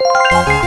Música